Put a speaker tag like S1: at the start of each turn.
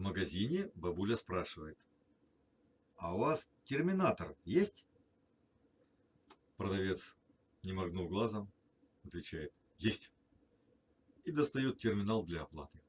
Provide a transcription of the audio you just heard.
S1: В магазине бабуля спрашивает. А у вас терминатор есть? Продавец, не моргнув глазом, отвечает. Есть. И достает терминал для оплаты.